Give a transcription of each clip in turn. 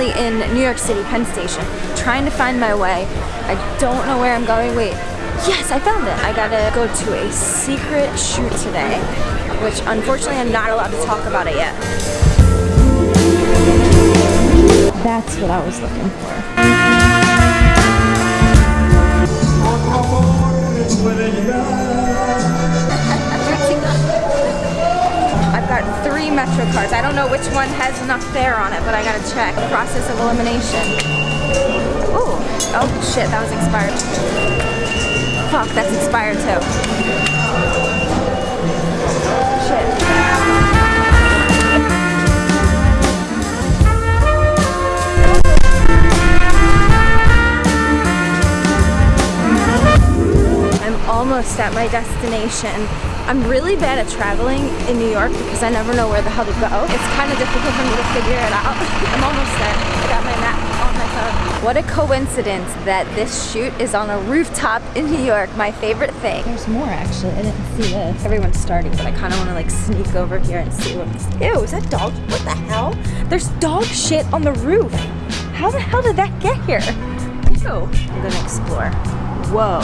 currently in New York City, Penn Station, trying to find my way. I don't know where I'm going. Wait, yes, I found it. I gotta go to a secret shoot today, which unfortunately I'm not allowed to talk about it yet. That's what I was looking for. Cards. I don't know which one has enough fare on it, but I gotta check. Process of elimination. Oh, oh shit, that was expired. Fuck, that's expired too. Shit. I'm almost at my destination. I'm really bad at traveling in New York because I never know where the hell to go. It's kind of difficult for me to figure it out. I'm almost there. I got my map on my phone. What a coincidence that this shoot is on a rooftop in New York, my favorite thing. There's more actually, I didn't see this. Everyone's starting, but I kind of want to like sneak over here and see what this, ew, is that dog, what the hell? There's dog shit on the roof. How the hell did that get here? Ew. I'm gonna explore. Whoa.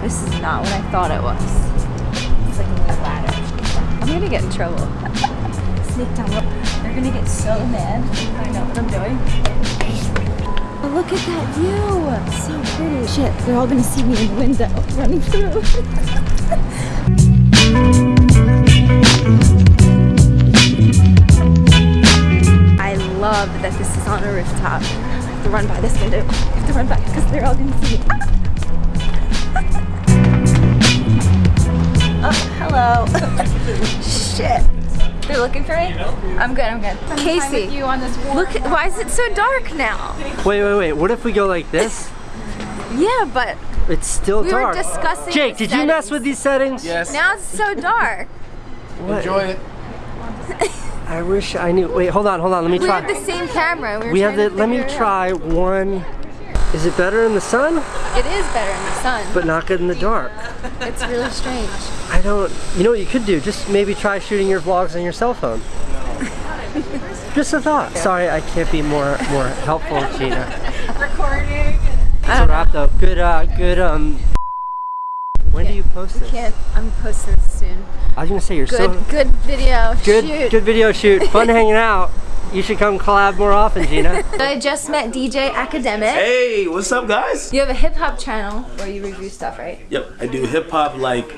This is not what I thought it was. It's like a little ladder. I'm gonna get in trouble. Sneak down. They're gonna get so mad find out what I'm doing. Oh, look at that view. So pretty. Shit, they're all gonna see me in the window running through. I love that this is on a rooftop. I have to run by this window. I have to run by because they're all gonna see me. Oh, hello. Shit. They're looking for me? I'm good, I'm good. Casey, you on this warm look, why is it so dark now? Wait, wait, wait. What if we go like this? Yeah, but It's still we were dark. discussing Jake, the did you mess with these settings? Yes. Now it's so dark. What? Enjoy it. I wish I knew. Wait, hold on, hold on. Let me We try. We have the same camera. We, were we have the. to Let me out. try one. Is it better in the sun, It is better in the sun. but not good in the dark? It's really strange. I don't. You know what you could do? Just maybe try shooting your vlogs on your cell phone. Just a thought. Sorry, I can't be more more helpful, Gina. recording. It's a wrap though. Good, uh, good. Um. When do you post this? Can't. I'm posting this soon. I was gonna say you're Good, so good video. good. Shoot. Good video shoot. Fun hanging out. You should come collab more often, Gina. I just met DJ Akademiks. Hey, what's up, guys? You have a hip hop channel where you review stuff, right? Yep, I do hip hop like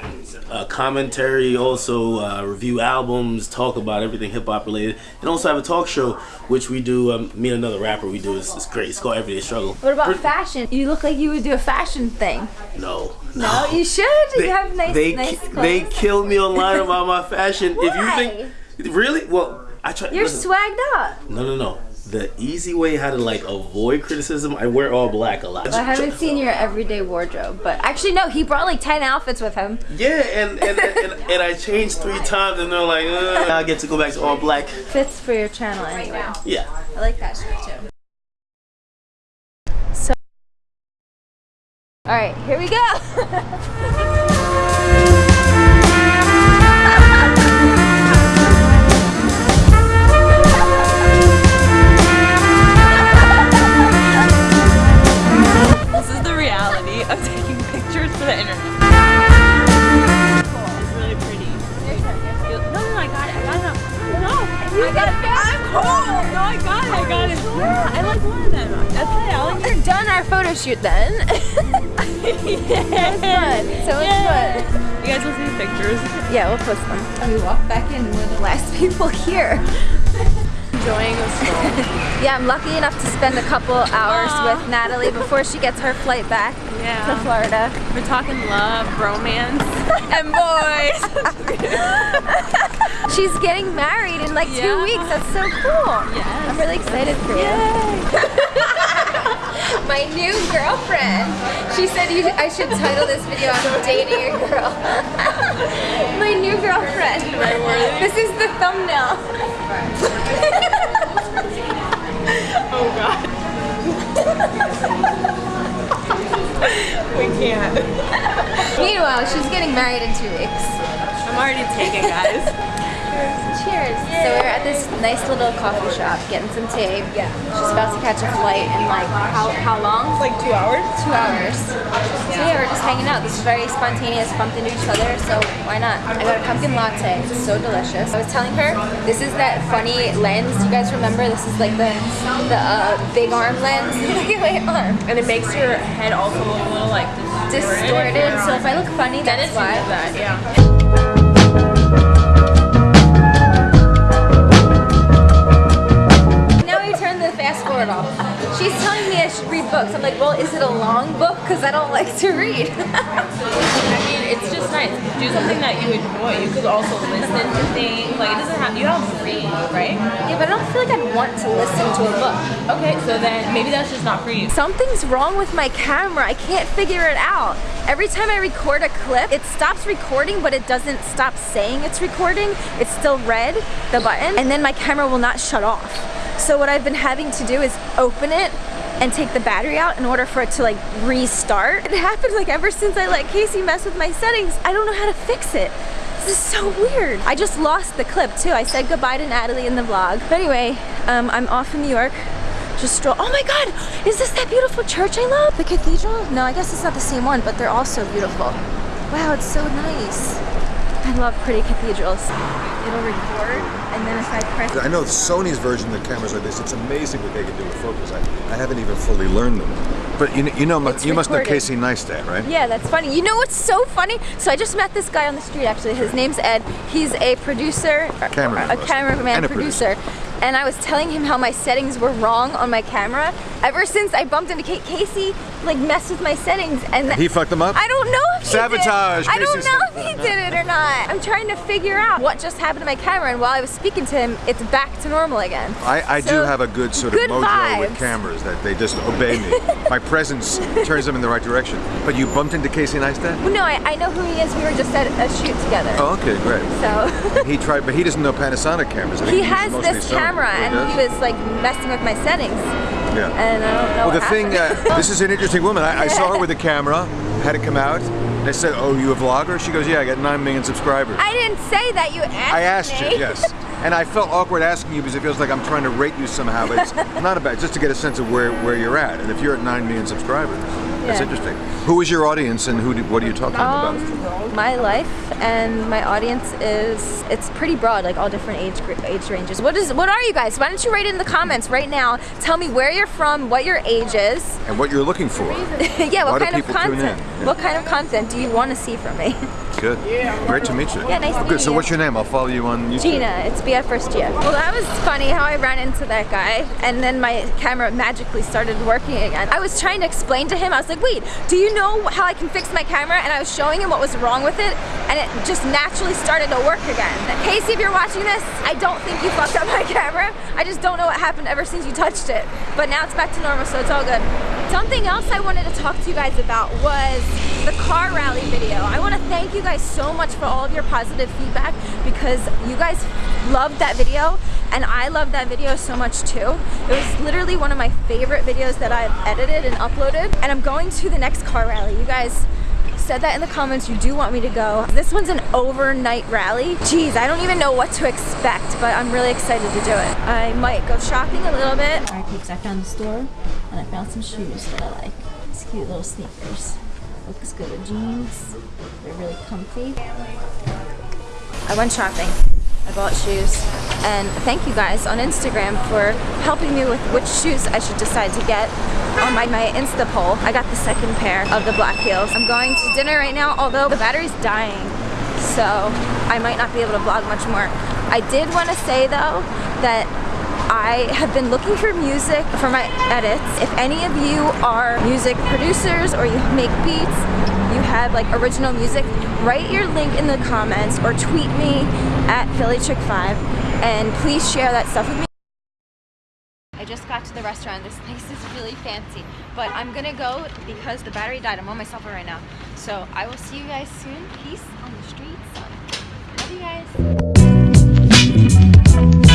uh, commentary, also uh, review albums, talk about everything hip hop related, and also have a talk show which we do. Um, me and another rapper we do. It's, it's great. It's called Everyday Struggle. What about Pretty- fashion? You look like you would do a fashion thing. No. No, you should. you have nice, they, nice clothes. they killed me online about my fashion. If you think really, well, I try. You're listen, swagged up. No, no, no. The easy way how to like avoid criticism, I wear all black a lot. I haven't seen your everyday wardrobe, but actually no, he brought like 10 outfits with him. Yeah, and and, and, and I changed three times, and they're like, uh, I get to go back to all black. Fits for your channel anyway. Yeah. I like that shirt too. So, all right, here we go. taking pictures for the internet. It's really pretty. No, no, no, I got it. I got it. No, I got it. I'm cool. No, I got it. I got it. Yeah, I like one of them. That's it. I like We're done our photo shoot then. yeah. fun. So much fun. You guys will see the pictures. Yeah, we'll post them. We walk back in. We're the last people here. Enjoying. Yeah, I'm lucky enough to spend a couple hours with Natalie before she gets her flight back to Florida. We're talking love, romance, and boys. She's getting married in like two weeks. That's so cool. Yes. I'm really excited for you. My new girlfriend. She said you, I should title this video I'm dating a girl. My new girlfriend. This is the thumbnail. oh God. we can't. Meanwhile, she's getting married in two weeks. I'm already taken, guys. Cheers. So we're at this nice little coffee shop getting some tea. Yeah. She's about to catch a flight in like how how long? Like two hours? Two hours. So yeah, we're just hanging out. This is very spontaneous, bumped into each other, so why not? I got a pumpkin latte. It's so delicious. I was telling her this is that funny lens. You guys remember? This is like the the uh, big arm lens. Look at my arm. And it makes your head also look a little like Distorted. So if I look funny, that's it's why. that, yeah. to read. I mean, it's just nice. Do something that you enjoy. You could also listen to things. Like, it doesn't have, you don't have to read, right? yeah, but I don't feel like I'd want to listen to a book. Okay, so then maybe that's just not for you. Something's wrong with my camera. I can't figure it out. Every time I record a clip, it stops recording, but it doesn't stop saying it's recording. It's still red, the button, and then my camera will not shut off. So what I've been having to do is open it and take the battery out in order for it to like restart. It happened like ever since I let Casey mess with my settings. I don't know how to fix it. This is so weird. I just lost the clip too. I said goodbye to Natalie in the vlog. But anyway, um, I'm off in New York just stroll. Oh my God, is this that beautiful church I love? The cathedral? No, I guess it's not the same one, but they're all so beautiful. Wow, it's so nice. I love pretty cathedrals. It'll record, and then if I press I know Sony's version of the cameras like this. It's amazing what they can do with focus. I, I haven't even fully learned them. But you, know- you know, It's you must know. Casey Neistat, right? Yeah, that's funny. You know what's so funny? So I just met this guy on the street actually. His name's Ed. He's a producer, Cameraman, a cameraman a producer. And I was telling him how my settings were wrong on my camera. Ever since I bumped into Kate Casey, like messed with my settings, and He fucked them up? I don't know if he Sabotage, I don't know if he did it or not. I'm trying to figure out what just happened to my camera, and while I was speaking to him, it's back to normal again. I, I do have a good sort of good mojo with cameras that they just obey me. My presence turns them in the right direction. But you bumped into Casey Neistat? No, I, I know who he is. We were just at a shoot together. Oh, okay, great. So. He tried, but he doesn't know Panasonic cameras. He uses has this camera and he was like messing with my settings Yeah. and I don't know Well, the what thing, uh, this is an interesting woman. I, I saw her with a camera, had it come out. I said, "Oh, you a vlogger?" She goes, "Yeah, I got nine million subscribers." I didn't say that you asked I asked me. you, yes. And I felt awkward asking you because it feels like I'm trying to rate you somehow, but it's not about just to get a sense of where, where you're at. And if you're at nine million subscribers, that's interesting. Who is your audience and who? Do, what are you talking Um, about? my life and my audience is it's pretty broad like all different age age ranges what is what are you guys why don't you write it in the comments right now tell me where you're from what your age is And what you're looking for? yeah what kind of people tune in? content Yeah. what kind of content do you want to see from me Good. Great to meet you. Yeah, nice to oh, Good. meet So you. what's your name? I'll follow you on YouTube. Gina, it's be at first Gia. Well, that was funny how I ran into that guy and then my camera magically started working again. I was trying to explain to him, I was like, wait, do you know how I can fix my camera? And I was showing him what was wrong with it and it just naturally started to work again. Casey, if you're watching this, I don't think you fucked up my camera. I just don't know what happened ever since you touched it. But now it's back to normal, so it's all good. Something else I wanted to talk to you guys about was the car rally video. I want to thank you guys so much for all of your positive feedback because you guys loved that video and I loved that video so much too. It was literally one of my favorite videos that I've edited and uploaded and I'm going to the next car rally. You guys said that in the comments you do want me to go. This one's an overnight rally. Jeez, I don't even know what to expect, but I'm really excited to do it. I might go shopping a little bit. Alright peeps, I found the store and I found some shoes that I like. These cute little sneakers. Looks good with jeans. They're really comfy. I went shopping. I bought shoes. And thank you guys on Instagram for helping me with which shoes I should decide to get on my, my Insta poll. I got the second pair of the black heels. I'm going to dinner right now, although the battery's dying. So I might not be able to vlog much more. I did want to say though that I have been looking for music for my edits. If any of you are music producers or you make beats, have like original music, write your link in the comments or tweet me at PhillyChick5 and please share that stuff with me. I just got to the restaurant. This place is really fancy, but I'm gonna go because the battery died. I'm on my cell phone right now. So I will see you guys soon. Peace on the streets. Love you guys.